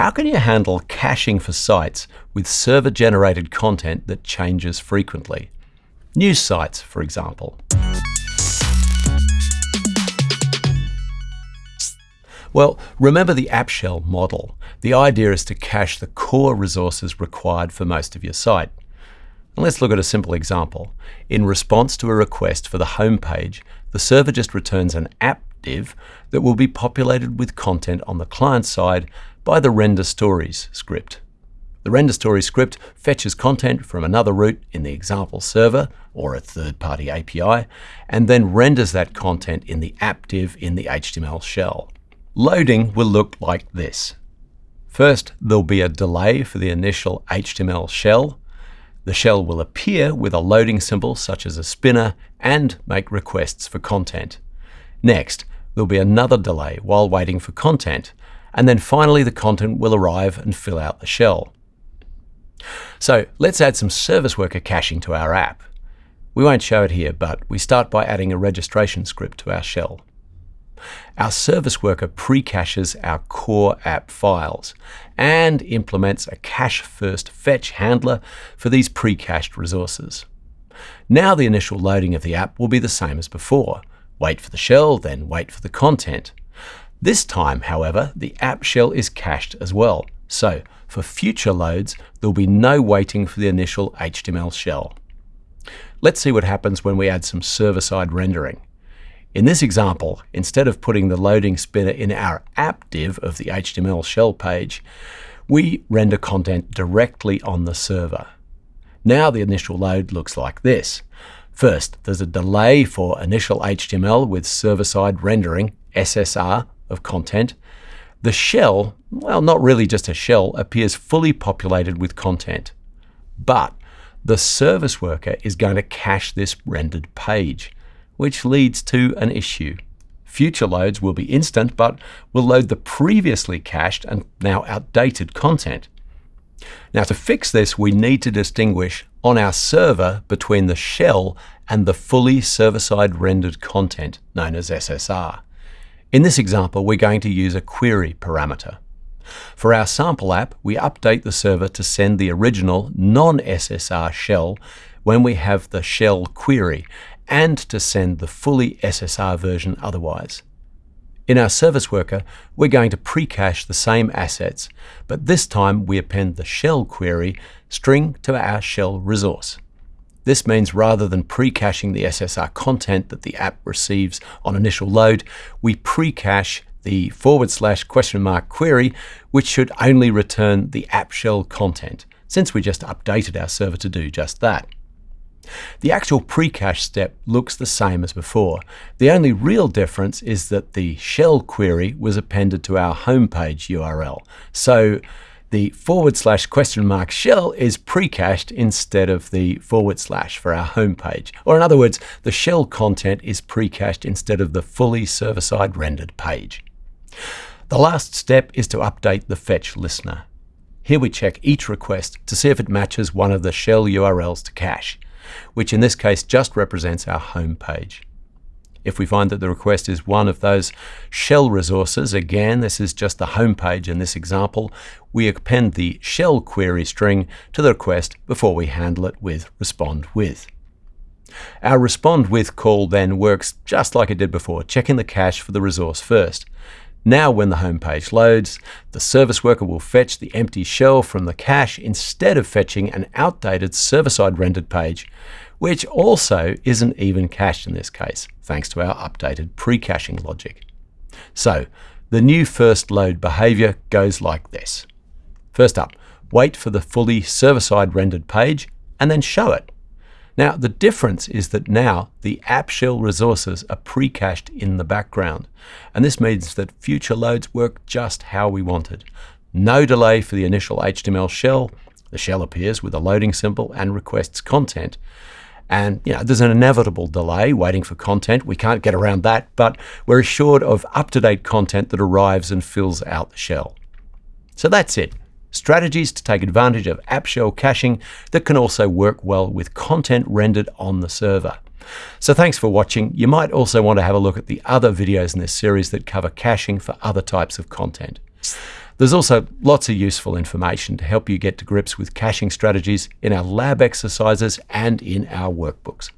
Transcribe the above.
how can you handle caching for sites with server-generated content that changes frequently? News sites, for example. Well, remember the app shell model. The idea is to cache the core resources required for most of your site. And let's look at a simple example. In response to a request for the home page, the server just returns an app div that will be populated with content on the client side by the render stories script. The render stories script fetches content from another route in the example server or a third-party API, and then renders that content in the app div in the HTML shell. Loading will look like this. First, there'll be a delay for the initial HTML shell. The shell will appear with a loading symbol such as a spinner and make requests for content. Next, there'll be another delay while waiting for content, and then finally the content will arrive and fill out the shell. So let's add some service worker caching to our app. We won't show it here, but we start by adding a registration script to our shell. Our service worker pre-caches our core app files and implements a cache-first fetch handler for these pre-cached resources. Now the initial loading of the app will be the same as before. Wait for the shell, then wait for the content. This time, however, the app shell is cached as well. So for future loads, there'll be no waiting for the initial HTML shell. Let's see what happens when we add some server-side rendering. In this example, instead of putting the loading spinner in our app div of the HTML shell page, we render content directly on the server. Now the initial load looks like this. First, there's a delay for initial HTML with server-side rendering, SSR, of content. The shell, well, not really just a shell, appears fully populated with content. But the service worker is going to cache this rendered page which leads to an issue. Future loads will be instant, but will load the previously cached and now outdated content. Now to fix this, we need to distinguish on our server between the shell and the fully server-side rendered content, known as SSR. In this example, we're going to use a query parameter. For our sample app, we update the server to send the original non-SSR shell when we have the shell query, and to send the fully SSR version otherwise. In our service worker, we're going to pre-cache the same assets, but this time we append the shell query string to our shell resource. This means rather than pre-caching the SSR content that the app receives on initial load, we pre-cache the forward slash question mark query, which should only return the app shell content, since we just updated our server to do just that. The actual pre-cache step looks the same as before. The only real difference is that the shell query was appended to our homepage URL. So the forward slash question mark shell is pre-cached instead of the forward slash for our homepage. Or in other words, the shell content is pre-cached instead of the fully server-side rendered page. The last step is to update the fetch listener. Here we check each request to see if it matches one of the shell URLs to cache which in this case just represents our home page. If we find that the request is one of those shell resources, again, this is just the home page in this example, we append the shell query string to the request before we handle it with respond with. Our respond with call then works just like it did before, checking the cache for the resource first. Now when the home page loads, the service worker will fetch the empty shell from the cache instead of fetching an outdated server-side rendered page, which also isn't even cached in this case, thanks to our updated pre-caching logic. So the new first load behavior goes like this. First up, wait for the fully server-side rendered page and then show it. Now, the difference is that now the app shell resources are pre-cached in the background. And this means that future loads work just how we wanted. No delay for the initial HTML shell. The shell appears with a loading symbol and requests content. And you know, there's an inevitable delay waiting for content. We can't get around that, but we're assured of up-to-date content that arrives and fills out the shell. So that's it strategies to take advantage of app shell caching that can also work well with content rendered on the server. So thanks for watching. You might also want to have a look at the other videos in this series that cover caching for other types of content. There's also lots of useful information to help you get to grips with caching strategies in our lab exercises and in our workbooks.